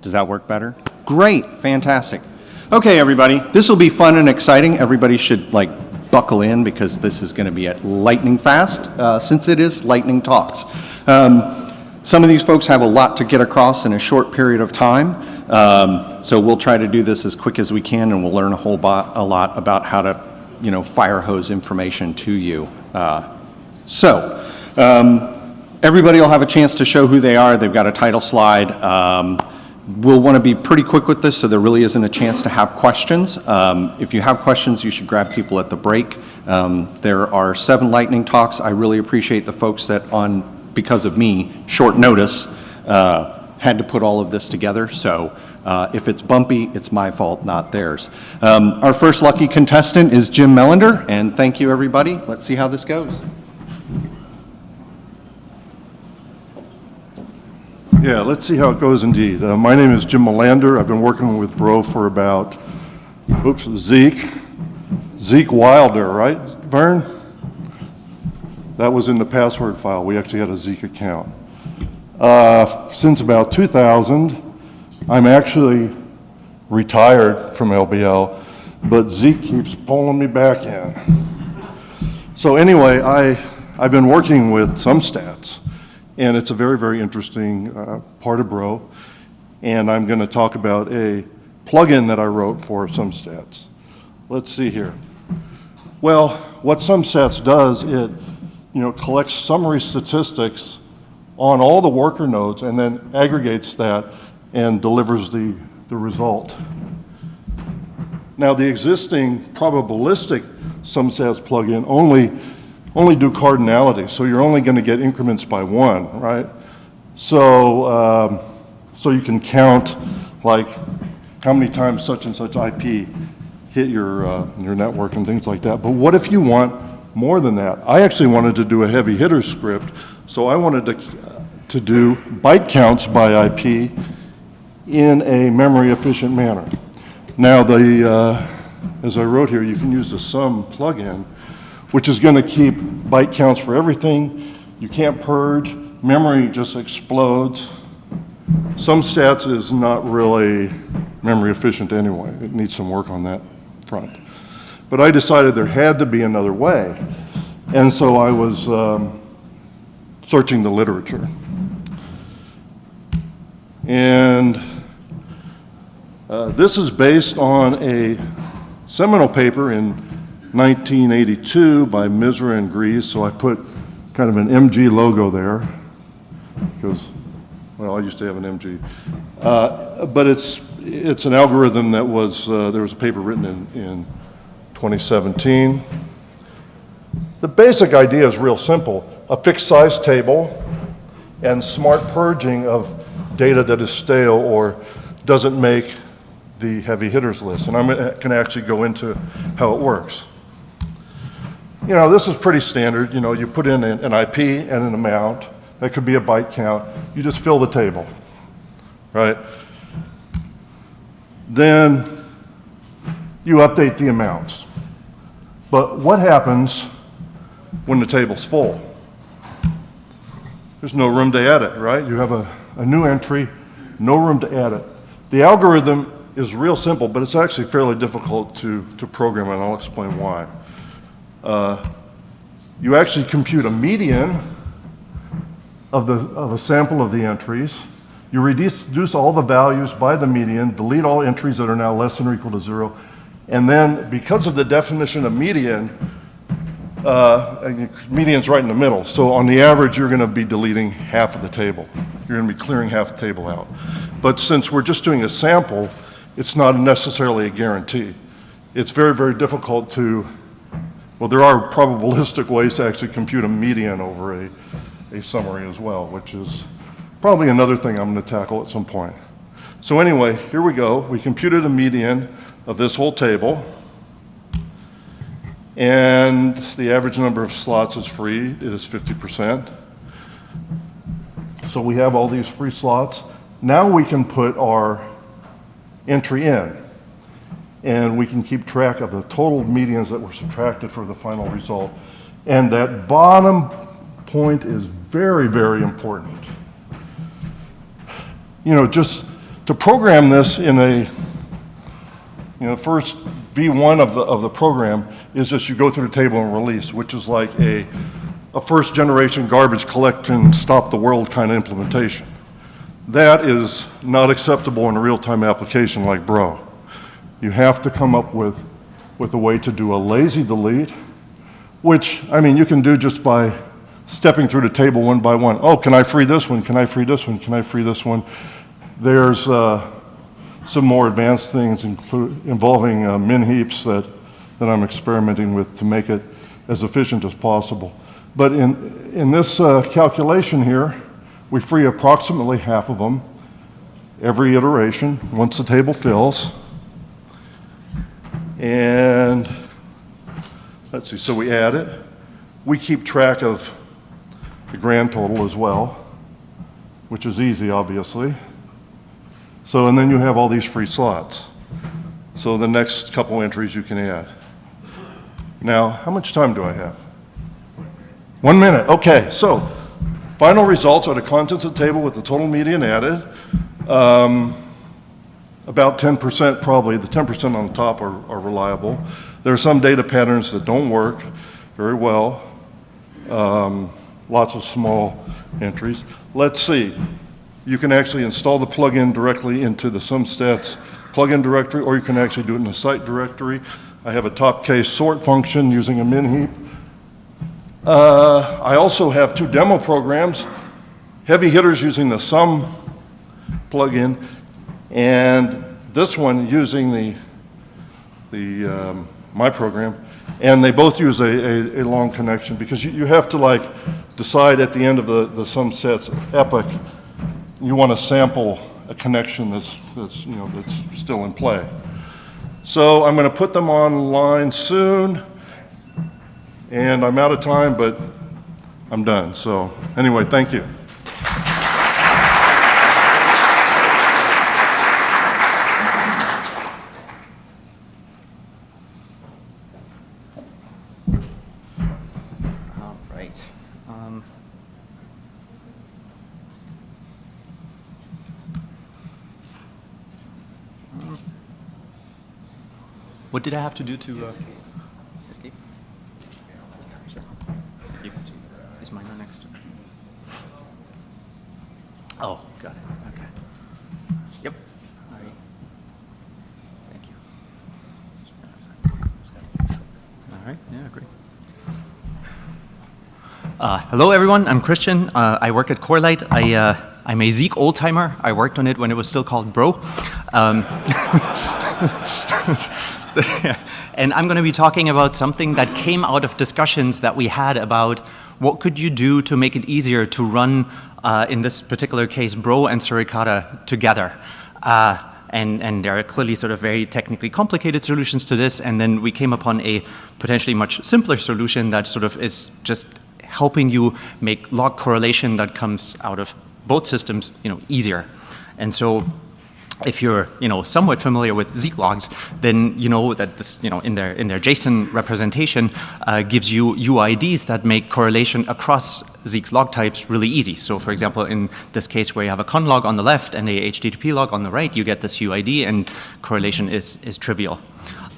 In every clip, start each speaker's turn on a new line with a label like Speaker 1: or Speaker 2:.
Speaker 1: Does that work better? Great, fantastic. Okay, everybody, this will be fun and exciting. Everybody should like buckle in because this is going to be at lightning fast uh, since it is lightning talks. Um, some of these folks have a lot to get across in a short period of time, um, so we'll try to do this as quick as we can, and we'll learn a whole a lot about how to, you know, fire hose information to you. Uh, so, um, everybody will have a chance to show who they are. They've got a title slide. Um, We'll want to be pretty quick with this, so there really isn't a chance to have questions. Um, If you have questions, you should grab people at the break. Um, There are seven lightning talks. I really appreciate the folks that on, because of me, short notice, uh, had to put all of this together. So uh, if it's bumpy, it's my fault, not theirs. Um, Our first lucky contestant is Jim Mellander, and thank you, everybody. Let's see how this goes.
Speaker 2: Yeah, let's see how it goes indeed. Uh, my name is Jim Mellander. I've been working with Bro for about, oops, Zeek. Zeke Wilder, right, Vern? That was in the password file. We actually had a Zeek account. Uh, since about 2000, I'm actually retired from LBL, but Zeke keeps pulling me back in. So anyway, I, I've been working with SumStats, and it's a very, very interesting uh, part of Bro. And I'm going to talk about a plugin that I wrote for SumStats. Let's see here. Well, what SumStats does, it you know, collects summary statistics on all the worker nodes and then aggregates that and delivers the, the result. Now, the existing probabilistic SumStats plugin only, only do cardinality, so you're only going to get increments by one, right? So, um, so you can count like how many times such and such IP hit your, uh, your network and things like that. But what if you want more than that? I actually wanted to do a heavy hitter script, so I wanted to, to do byte counts by IP in a memory efficient manner. Now, the, uh, as I wrote here, you can use the sum plugin, which is going to keep byte counts for everything. You can't purge. Memory just explodes. SumStats is not really memory efficient anyway. It needs some work on that front. But I decided there had to be another way. And so I was um, searching the literature. And uh, this is based on a seminal paper in 1982 by Misra and Gries, so I put kind of an MG logo there because, well, I used to have an MG. Uh, but it's, it's an algorithm that was, uh, there was a paper written in, in 2017. The basic idea is real simple. A fixed size table and smart purging of data that is stale or doesn't make the heavy hitters list. And I'm going to actually go into how it works. You know, this is pretty standard. You know, you put in an, IP and an amount. That could be a byte count. You just fill the table, right? Then you update the amounts. But what happens when the table's full? There's no room to edit, right? You have a, a new entry, no room to edit. The algorithm is real simple, but it's actually fairly difficult to, to program, and I'll explain why. Uh, you actually compute a median of, the, of a sample of the entries. You reduce, all the values by the median, delete all entries that are now less than or equal to zero, and then because of the definition of median, uh, median's right in the middle. So on the average, you're going to be deleting half of the table. You're going to be clearing half the table out. But since we're just doing a sample, it's not necessarily a guarantee. It's very, very difficult to, well, there are probabilistic ways to actually compute a median over a, a summary as well, which is probably another thing I'm going to tackle at some point. So anyway, here we go. We computed a median of this whole table. And the average number of slots is free. It is 50%. So we have all these free slots. Now we can put our entry in. And we can keep track of the total medians that were subtracted for the final result. And that bottom point is very, very important. you know, just to program this in a, you know, first V1 of the, of the program is just you go through the table and release, which is like a, a first generation garbage collection, stop the world kind of implementation. That is not acceptable in a real-time application like Bro. You have to come up with, with a way to do a lazy delete, which, I mean, you can do just by stepping through the table one by one. Oh, can I free this one? Can I free this one? Can I free this one? There's uh, some more advanced things involving uh, min heaps that, that I'm experimenting with to make it as efficient as possible. But in, in this uh, calculation here, we free approximately half of them every iteration once the table fills. And let's see, so we add it. We keep track of the grand total as well, which is easy, obviously. So, and then you have all these free slots. So the next couple entries you can add. Now, how much time do I have? One minute, okay, so final results are the contents of the table with the total median added. Um, about 10% probably, the 10% on the top are, are reliable. There are some data patterns that don't work very well. Um, lots of small entries. Let's see. You can actually install the plugin directly into the SumStats plugin directory, or you can actually do it in the site directory. I have a top case sort function using a min heap. Uh, I also have two demo programs, heavy hitters using the sum plugin, and this one using the, the um, my program, and they both use a, a, a long connection because you, you have to like decide at the end of the, the SumStats epoch, you want to sample a connection that's, that's, you know, that's still in play. So I'm going to put them online soon, and I'm out of time, but I'm done. So anyway, thank you.
Speaker 3: What did I have to do to uh, escape? You- Is mine not next? Oh, got it. Okay. Yep. All right. Thank you. All right. Yeah, great. Uh, hello, everyone. I'm Christian. Uh, I work at Corelight. I, uh, I'm a Zeek old-timer. I worked on it when it was still called Bro. Um, and I'm going to be talking about something that came out of discussions that we had about what could you do to make it easier to run, uh, in this particular case, Bro and Suricata together. Uh, and, and there are clearly sort of very technically complicated solutions to this, and then we came upon a potentially much simpler solution that sort of is just helping you make log correlation that comes out of both systems, you know, easier. And so if you're, you know, somewhat familiar with Zeek logs, then you know that this, you know, in their in their JSON representation uh, gives you UIDs that make correlation across Zeek's log types really easy. So, for example, in this case where you have a con log on the left and a HTTP log on the right, you get this UID, and correlation is is trivial.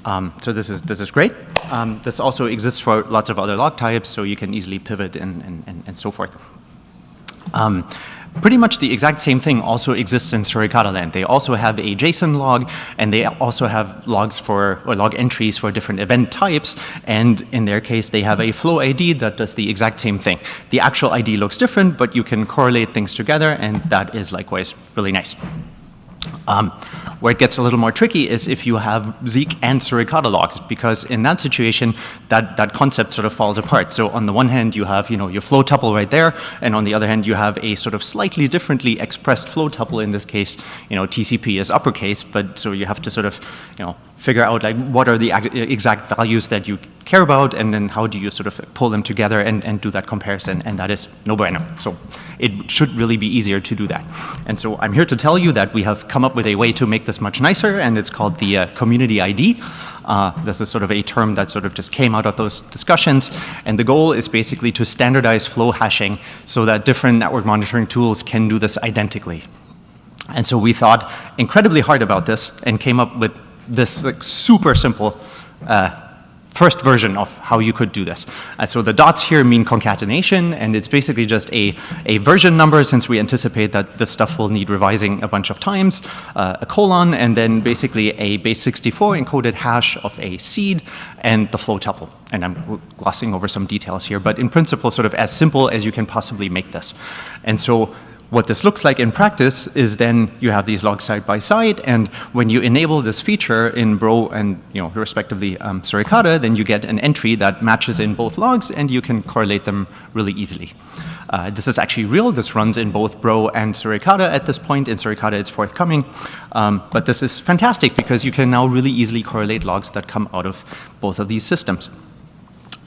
Speaker 3: Um, so this is this is great. Um, this also exists for lots of other log types, so you can easily pivot and and, and, and so forth. Um, pretty much the exact same thing also exists in Suricata land. They also have a JSON log, and they also have logs for, or log entries for different event types, and in their case, they have a flow ID that does the exact same thing. The actual ID looks different, but you can correlate things together, and that is likewise really nice. Um, where it gets a little more tricky is if you have Zeek and Suricata logs, because in that situation, that, that concept sort of falls apart. So on the one hand, you have you know, your flow tuple right there, and on the other hand, you have a sort of slightly differently expressed flow tuple. In this case, you know, TCP is uppercase, but so you have to sort of you know, figure out like what are the exact values that you care about, and then how do you sort of pull them together and, and do that comparison, and that is no bueno. So it should really be easier to do that. And so I'm here to tell you that we have come up with a way to make this much nicer, and it's called the uh, community ID. Uh, this is sort of a term that sort of just came out of those discussions, and the goal is basically to standardize flow hashing so that different network monitoring tools can do this identically. And so we thought incredibly hard about this and came up with this like, super simple uh, first version of how you could do this. Uh, so the dots here mean concatenation, and it's basically just a, a version number since we anticipate that this stuff will need revising a bunch of times, uh, a colon, and then basically a base 64 encoded hash of a seed and the flow tuple. And I'm glossing over some details here, but in principle, sort of as simple as you can possibly make this. And so what this looks like in practice is then you have these logs side by side, and when you enable this feature in Bro and, you know, respectively um, Suricata, then you get an entry that matches in both logs, and you can correlate them really easily. Uh, this is actually real. This runs in both Bro and Suricata at this point. In Suricata, it's forthcoming. Um, but this is fantastic because you can now really easily correlate logs that come out of both of these systems.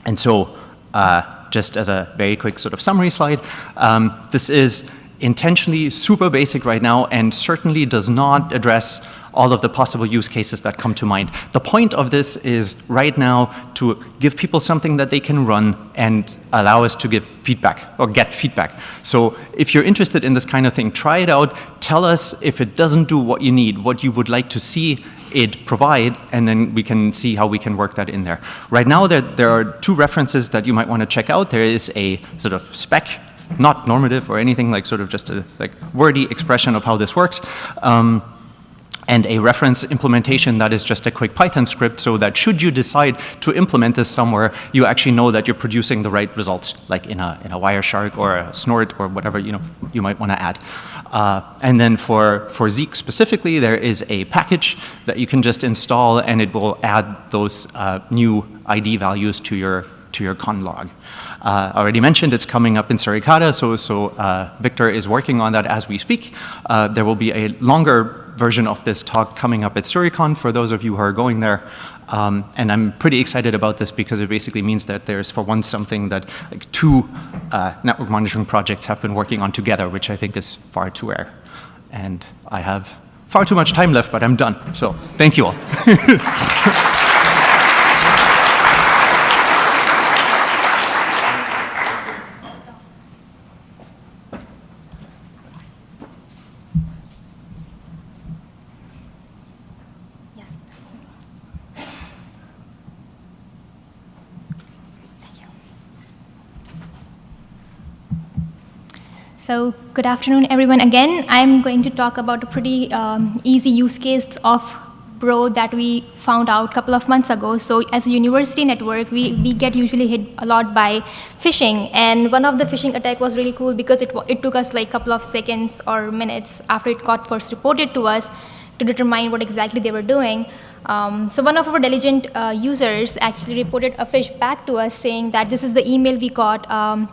Speaker 3: And so uh, just as a very quick sort of summary slide, um, this is intentionally super basic right now and certainly does not address all of the possible use cases that come to mind. The point of this is right now to give people something that they can run and allow us to give feedback or get feedback. So if you're interested in this kind of thing, try it out. Tell us if it doesn't do what you need, what you would like to see it provide, and then we can see how we can work that in there. Right now, there, there are two references that you might want to check out. There is a sort of spec not normative or anything, like sort of just a like wordy expression of how this works. Um, and a reference implementation that is just a quick Python script so that should you decide to implement this somewhere, you actually know that you're producing the right results, like in a, in a Wireshark or a Snort or whatever you, know, you might want to add. Uh, and then for, for Zeek specifically, there is a package that you can just install and it will add those uh, new ID values to your, to your conlog. Uh, already mentioned it's coming up in Suricata, so, so uh, Victor is working on that as we speak. Uh, there will be a longer version of this talk coming up at Suricon for those of you who are going there. Um, and I'm pretty excited about this because it basically means that there's for once something that like two uh, network monitoring projects have been working on together, which I think is far too rare. And I have far too much time left, but I'm done. So thank you all.
Speaker 4: So good afternoon, everyone. Again, I'm going to talk about a pretty um, easy use case of Bro that we found out a couple of months ago. So as a university network, we, we get usually hit a lot by phishing. And one of the phishing attack was really cool because it, it took us like a couple of seconds or minutes after it got first reported to us to determine what exactly they were doing. Um, so one of our diligent uh, users actually reported a phish back to us saying that this is the email we got um,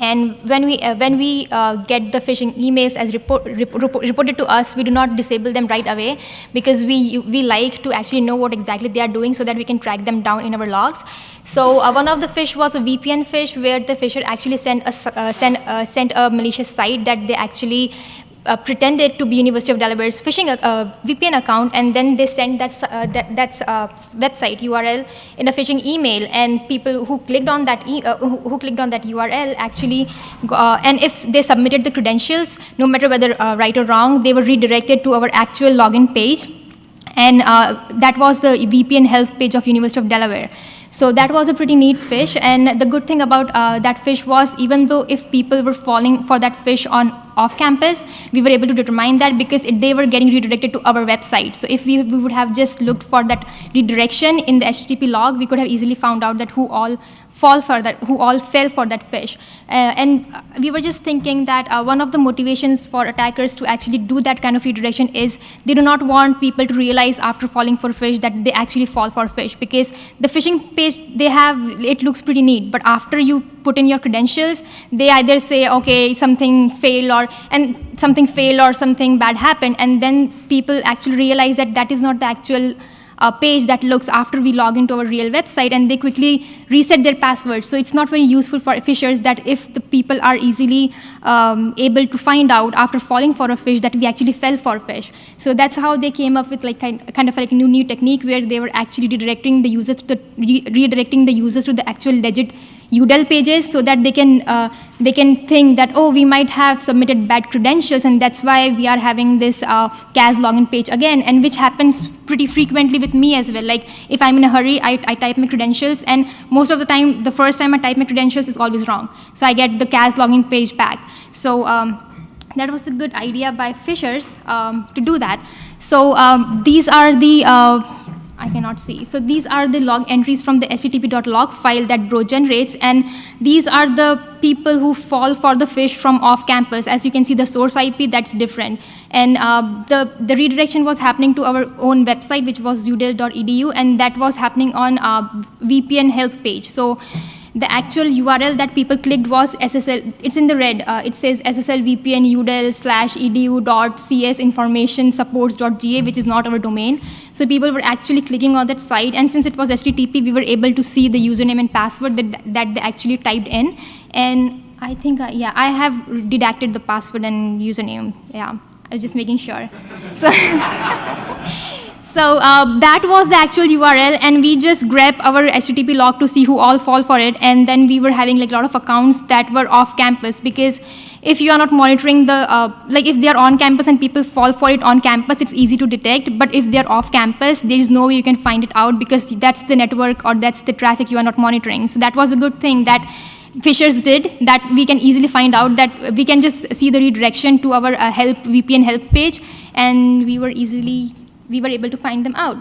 Speaker 4: and when we, uh, when we uh, get the phishing emails as report, report, reported to us, we do not disable them right away because we, we like to actually know what exactly they are doing so that we can track them down in our logs. So uh, one of the phish was a VPN phish where the phisher actually sent a, uh, sent, uh, sent a malicious site that they actually uh, pretended to be University of Delaware's phishing uh, VPN account, and then they sent that, uh, that that's uh, website URL in a phishing email, and people who clicked on that e uh, who, who, clicked on that URL actually, uh, and if they submitted the credentials, no matter whether right or wrong, they were redirected to our actual login page, and that was the VPN help page of University of Delaware. So that was a pretty neat phish. And the good thing about uh, that phish was even though if people were falling for that phish on off campus, we were able to determine that because it, they were getting redirected to our website. So if we, we would have just looked for that redirection in the HTTP log, we could have easily found out that who all fall for that, who all fell for that phish. Uh, and we were just thinking that uh, one of the motivations for attackers to actually do that kind of redirection is they do not want people to realize after falling for phish that they actually fall for phish because the phishing page they have, it looks pretty neat, but after you put in your credentials, they either say, okay, something failed or, and something failed or something bad happened, and then people actually realize that that is not the actual a page that looks after we log into our real website and they quickly reset their password. So it's not very useful for phishers that if the people are easily um, able to find out after falling for a phish that we actually fell for a phish. So that's how they came up with like kind, kind of like a new new technique where they were actually redirecting the users to the, re redirecting the users to the actual legit UDEL pages so that they can uh, they can think that oh we might have submitted bad credentials and that's why we are having this uh, CAS login page again and which happens pretty frequently with me as well. Like if I'm in a hurry, I, I type my credentials and most of the time the first time I type my credentials is always wrong. So I get the CAS login page back. So um, that was a good idea by Phishers um, to do that. So um, these are the uh, I cannot see. So these are the log entries from the http.log file that Bro generates, and these are the people who fall for the phish from off campus. As you can see, the source IP, that's different. And uh, the, the redirection was happening to our own website, which was udel.edu, and that was happening on uh, VPN help page. So the actual URL that people clicked was SSL, it's in the red, uh, it says SSL VPN udel slash edu dot cs information supports.ga, which is not our domain. So people were actually clicking on that site, and since it was HTTP, we were able to see the username and password that, that they actually typed in. And I think, uh, yeah, I have redacted the password and username, yeah. I was just making sure. So So uh, that was the actual URL, and we just grepped our HTTP log to see who all fall for it, and then we were having like a lot of accounts that were off campus because if you are not monitoring the, uh, like if they are on campus and people fall for it on campus, it's easy to detect, but if they're off campus, there is no way you can find it out because that's the network or that's the traffic you are not monitoring. So that was a good thing that Phishers did that we can easily find out that we can just see the redirection to our uh, help VPN help page, and we were easily we were able to find them out.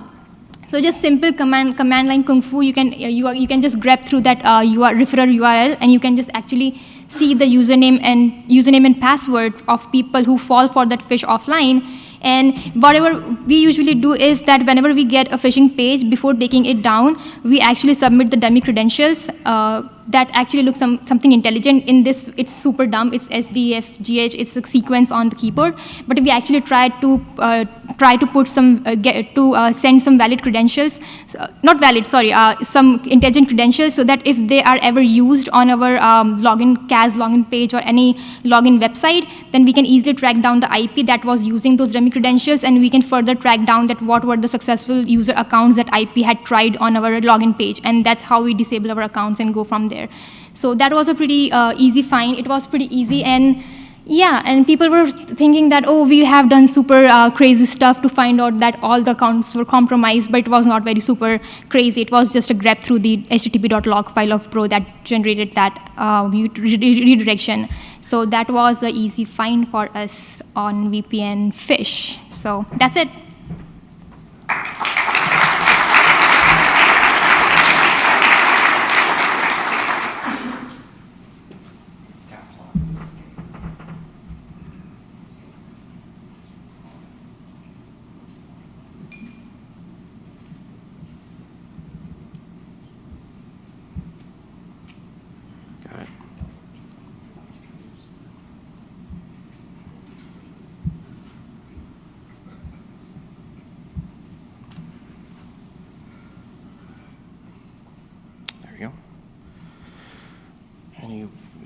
Speaker 4: So just simple command, command line kung fu, you can, uh, you, are, you can just grep through that uh, UR, referrer URL and you can just actually see the username and username and password of people who fall for that phish offline and whatever we usually do is that whenever we get a phishing page, before taking it down, we actually submit the dummy credentials uh, that actually looks some, something intelligent. In this, it's super dumb. It's SDFGH. It's a sequence on the keyboard. But if we actually try to uh, try to put some uh, get, to uh, send some valid credentials, so, not valid, sorry, uh, some intelligent credentials, so that if they are ever used on our um, login CAS login page or any login website, then we can easily track down the IP that was using those dummy credentials, and we can further track down that what were the successful user accounts that IP had tried on our login page, and that's how we disable our accounts and go from there there. So that was a pretty uh, easy find. It was pretty easy. And yeah, and people were thinking that, oh, we have done super uh, crazy stuff to find out that all the accounts were compromised, but it was not very super crazy. It was just a grep through the http.log file of Bro that generated that uh, redirection. So that was the easy find for us on VPN Phish. So that's it.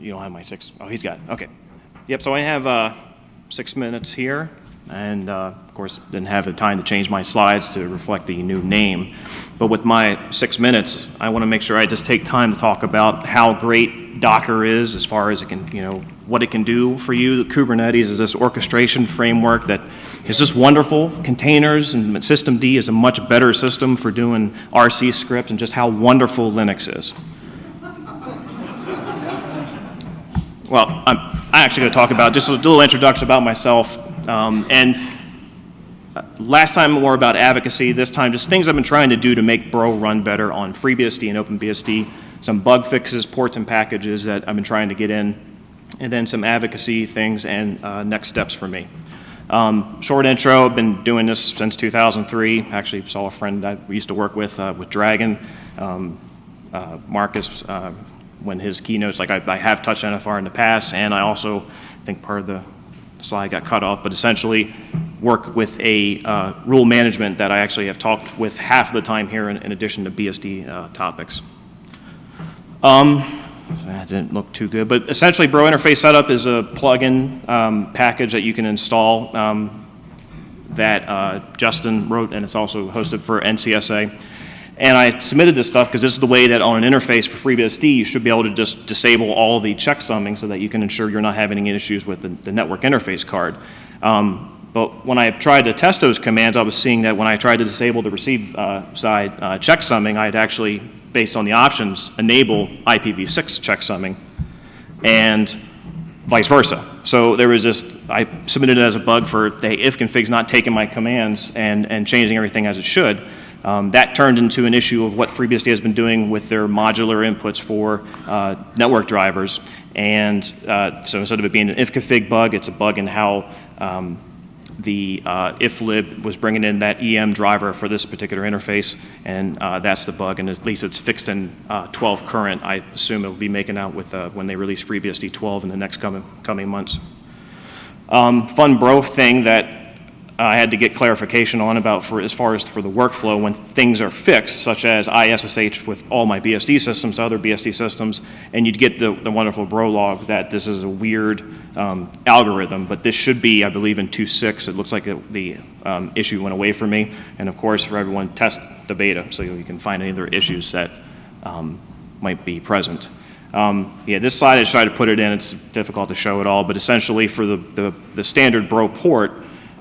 Speaker 5: You don't have my six. Oh, he's got it. Okay. Yep, so I have uh, six minutes here. And uh, of course, didn't have the time to change my slides to reflect the new name. But with my six minutes, I want to make sure I just take time to talk about how great Docker is as far as it can, you know, what it can do for you. Kubernetes is this orchestration framework that is just wonderful. Containers and systemd is a much better system for doing RC script and just how wonderful Linux is. Well, I'm, I'm actually going to talk about just a little introduction about myself. Um, and uh, last time more about advocacy, this time just things I've been trying to do to make Bro run better on FreeBSD and OpenBSD, some bug fixes, ports and packages that I've been trying to get in, and then some advocacy things and uh, next steps for me. Um, short intro, I've been doing this since 2003. Actually saw a friend I used to work with, uh, with Dragon, um, uh, Marcus, uh, when his keynotes, like I, I, have touched NFR in the past, and I also think part of the slide got cut off, but essentially work with a uh, rule management that I actually have talked with half the time here in, in addition to BSD uh, topics. Um, that didn't look too good, but essentially Bro Interface Setup is a plugin um, package that you can install um, that uh, Justin wrote, and it's also hosted for NCSA. And I submitted this stuff because this is the way that on an interface for FreeBSD, you should be able to just disable all the checksumming so that you can ensure you're not having any issues with the, the network interface card. Um, but when I tried to test those commands, I was seeing that when I tried to disable the receive uh, side uh, checksumming, I had actually, based on the options, enable IPv6 checksumming and vice versa. So there was this, I submitted it as a bug for the ifconfig's not taking my commands and, and changing everything as it should. Um, that turned into an issue of what FreeBSD has been doing with their modular inputs for uh, network drivers. And uh, so instead of it being an ifconfig bug, it's a bug in how um, the uh, iflib was bringing in that EM driver for this particular interface, and uh, that's the bug, and at least it's fixed in uh, 12 current. I assume it'll be making out with uh, when they release FreeBSD 12 in the next coming, coming months. Um, fun bro thing that I had to get clarification on about for as far as for the workflow when things are fixed, such as ISSH with all my BSD systems, other BSD systems, and you'd get the, the wonderful bro log that this is a weird um, algorithm, but this should be, I believe, in 2.6. It looks like it, the um, issue went away from me, and of course, for everyone, test the beta so you can find any other issues that um, might be present. Um, yeah, this slide I tried to put it in. It's difficult to show it all, but essentially for the, the, the standard Bro port,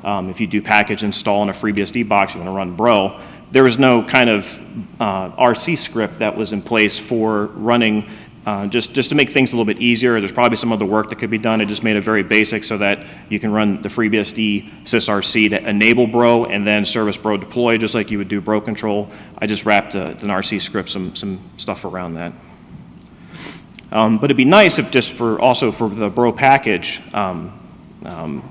Speaker 5: um, if you do package install in a FreeBSD box, you want to run Bro, there was no kind of uh, RC script that was in place for running uh, just, just to make things a little bit easier. There's probably some other work that could be done. I just made it very basic so that you can run the FreeBSD sysrc to enable Bro and then service Bro deploy just like you would do Bro control. I just wrapped uh, an RC script, some, some stuff around that. Um, but it'd be nice if just for also for the Bro package, um, um,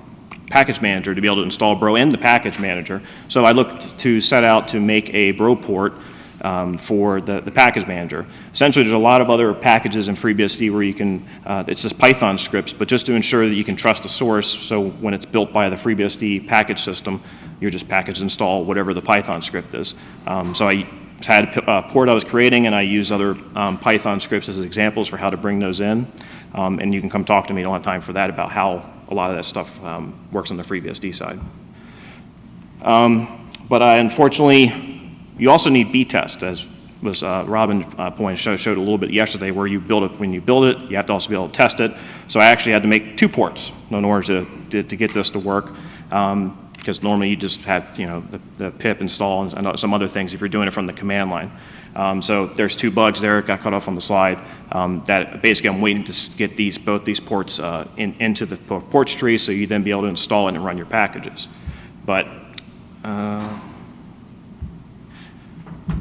Speaker 5: package manager to be able to install Bro in the package manager. So I looked to set out to make a Bro port um, for the, the package manager. Essentially, there's a lot of other packages in FreeBSD where you can, uh, it's just Python scripts, but just to ensure that you can trust the source, so when it's built by the FreeBSD package system, you're just package install whatever the Python script is. Um, so I had a port I was creating, and I use other um, Python scripts as examples for how to bring those in. Um, and you can come talk to me. I don't have time for that about how a lot of that stuff um, works on the FreeBSD side. Um, but I, unfortunately, you also need BTest, as was uh, Robin uh, pointed, showed, showed a little bit yesterday, where you build it, when you build it, you have to also be able to test it. So I actually had to make two ports in order to, to, to get this to work. Um, because normally you just have, you know, the, the pip install and some other things if you're doing it from the command line. Um, so there's two bugs there, got cut off on the slide, um, that basically I'm waiting to get these, both these ports uh, in, into the ports tree so you then be able to install it and run your packages. But uh,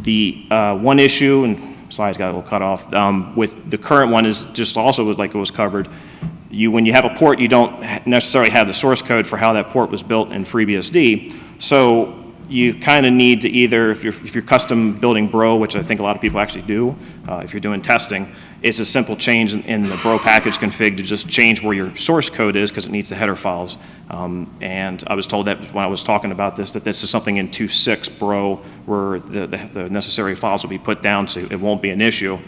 Speaker 5: the uh, one issue, and slides got a little cut off, um, with the current one is just also was like it was covered, you, when you have a port, you don't necessarily have the source code for how that port was built in FreeBSD. So you kind of need to either, if you're, if you're custom building Bro, which I think a lot of people actually do, uh, if you're doing testing, it's a simple change in, in, the Bro package config to just change where your source code is because it needs the header files. Um, and I was told that when I was talking about this, that this is something in 2.6 Bro where the, the, the necessary files will be put down so it won't be an issue.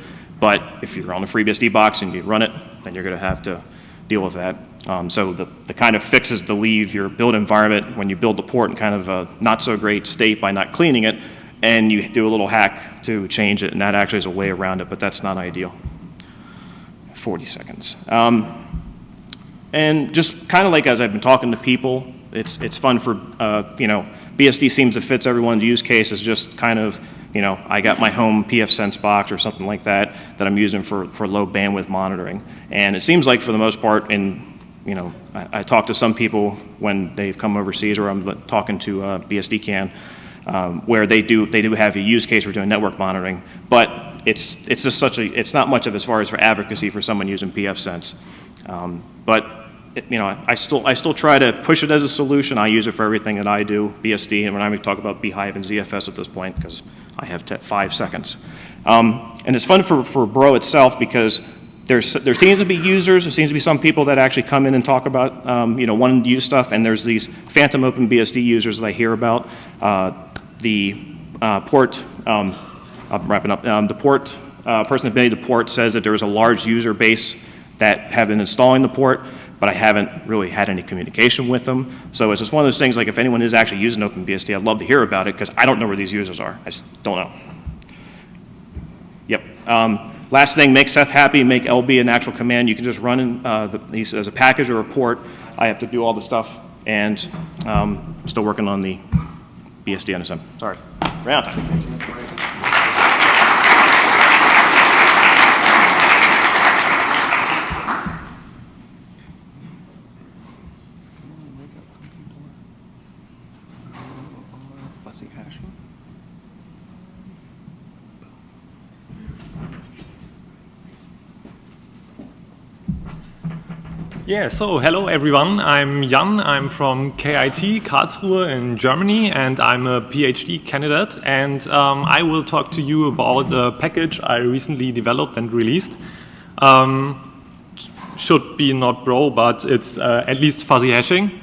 Speaker 5: But if you're on the FreeBSD box and you run it, then you're going to have to deal with that. Um, so the, the kind of fixes to leave your build environment when you build the port in kind of a not so great state by not cleaning it, and you do a little hack to change it, and that actually is a way around it, but that's not ideal. 40 seconds. Um, and just kind of like as I've been talking to people, it's, it's fun for, uh, you know, BSD seems to fits everyone's use case is just kind of, you know, I got my home pfSense box or something like that that I'm using for, for low bandwidth monitoring. And it seems like for the most part, in, you know, I, I talk to some people when they've come overseas or I'm talking to uh, BSDCan, um, where they do, they do have a use case for doing network monitoring, but it's, it's just such a, it's not much of as far as for advocacy for someone using pfSense. Um, but it, you know, I still, I still try to push it as a solution. I use it for everything that I do, BSD, and when I talk about bhyve and ZFS at this point, because I have five seconds. Um, and it's fun for, for Bro itself because there's, there seems to be users, there seems to be some people that actually come in and talk about, um, you know, to use stuff, and there's these phantom open BSD users that I hear about. Uh, the uh, port, um, I'm wrapping up, um, the port, uh, person that made the port says that there is a large user base that have been installing the port, but I haven't really had any communication with them. So it's just one of those things like if anyone is actually using OpenBSD, I'd love to hear about it because I don't know where these users are. I just don't know. Yep. Um, last thing, make Seth happy, make LB an actual command. You can just run in, uh, the, as a package or report. I have to do all the stuff, and um, still working on the BSD NSM. Sorry, of time.
Speaker 6: Yeah, so hello everyone. I'm Jan. I'm from KIT Karlsruhe in Germany, and I'm a PhD candidate. And um, I will talk to you about a package I recently developed and released. Um, should be not bro, but it's uh, at least fuzzy hashing.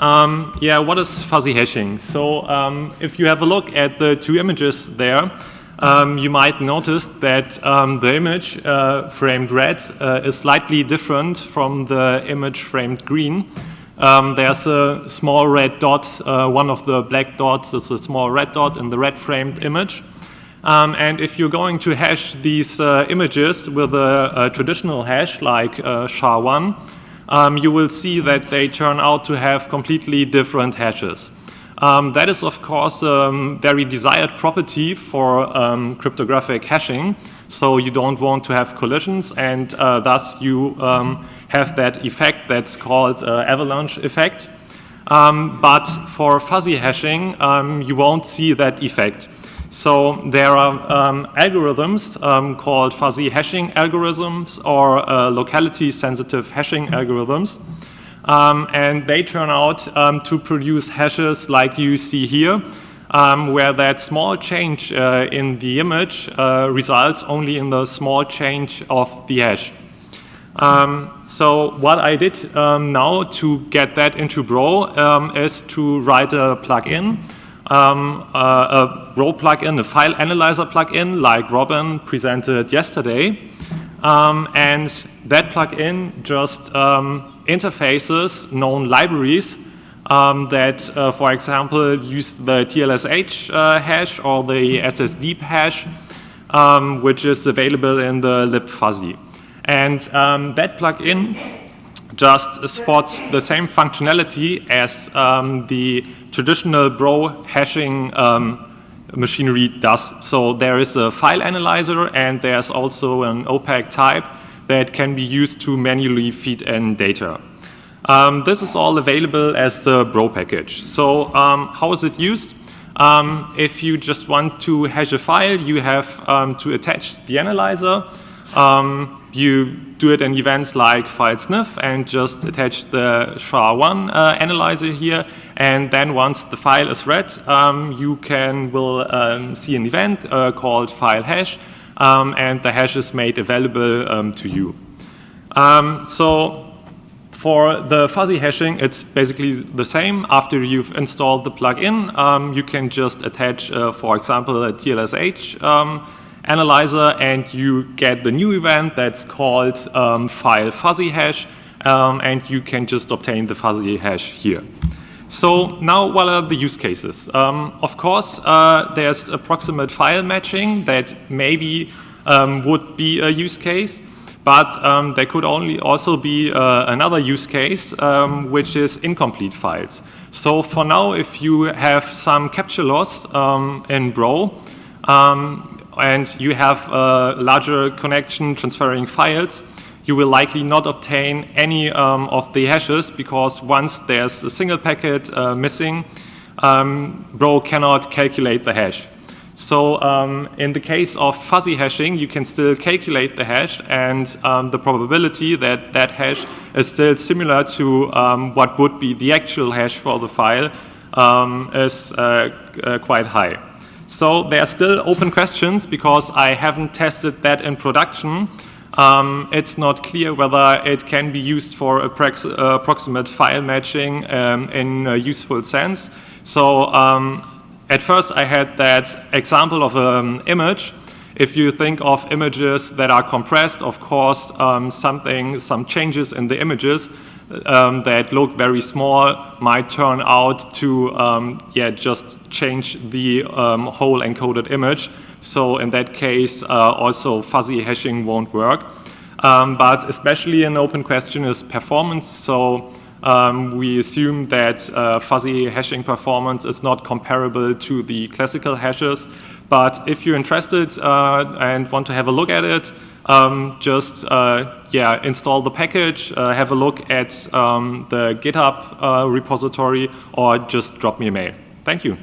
Speaker 6: Um, yeah, what is fuzzy hashing? So um, if you have a look at the two images there, um, you might notice that um, the image uh, framed red uh, is slightly different from the image framed green. Um, there's a small red dot, uh, one of the black dots is a small red dot in the red framed image. Um, and if you're going to hash these uh, images with a, a, traditional hash like uh, SHA-1, um, you will see that they turn out to have completely different hashes. Um, that is, of course, a um, very desired property for um, cryptographic hashing. So you don't want to have collisions, and uh, thus you um, have that effect that's called uh, avalanche effect. Um, but for fuzzy hashing, um, you won't see that effect. So there are algorithms called fuzzy hashing algorithms or uh, locality-sensitive hashing algorithms. Um, and they turn out um, to produce hashes like you see here, um, where that small change uh, in the image uh, results only in the small change of the hash. Um, so what I did um, now to get that into Bro um, is to write a plugin, uh, a Bro plugin, a file analyzer plugin like Robin presented yesterday. and that plugin just interfaces, known libraries um, that, uh, for example, use the TLSH uh, hash or the SSDeep hash, um, which is available in the libfuzzy. And um, that plugin just supports the same functionality as um, the traditional bro hashing um, machinery does. So there is a file analyzer and there's also an opaque type that can be used to manually feed in data. Um, this is all available as the Bro package. So um, how is it used? Um, if you just want to hash a file, you have um, to attach the analyzer. Um, you do it in events like file sniff and just attach the SHA-1 uh, analyzer here. And then once the file is read, um, you can will see an event uh, called file hash um, and the hash is made available um, to you. Um, so for the fuzzy hashing, it's basically the same. After you've installed the plugin, um, you can just attach, uh, for example, a TLSH um, analyzer, and you get the new event that's called um, file fuzzy hash, and you can just obtain the fuzzy hash here. So now what are the use cases? Um, of course, uh, there's approximate file matching that maybe um, would be a use case, but um, there could only also be uh, another use case, um, which is incomplete files. So for now, if you have some capture loss um, in Bro, um, and you have a larger connection transferring files, you will likely not obtain any um, of the hashes because once there's a single packet uh, missing, um, Bro cannot calculate the hash. So um, in the case of fuzzy hashing, you can still calculate the hash and um, the probability that that hash is still similar to um, what would be the actual hash for the file um, is uh, uh, quite high. So there are still open questions because I haven't tested that in production. Um, it's not clear whether it can be used for approximate file matching um, in a useful sense. So um, at first I had that example of an image. If you think of images that are compressed, of course, um, something, some changes in the images um, that look very small might turn out to um, yeah, just change the whole encoded image. So in that case, uh, also fuzzy hashing won't work. Um, but especially an open question is performance. So um, we assume that uh, fuzzy hashing performance is not comparable to the classical hashes. But if you're interested uh, and want to have a look at it, um, just uh, yeah, install the package, uh, have a look at um, the GitHub uh, repository, or just drop me a mail. Thank you.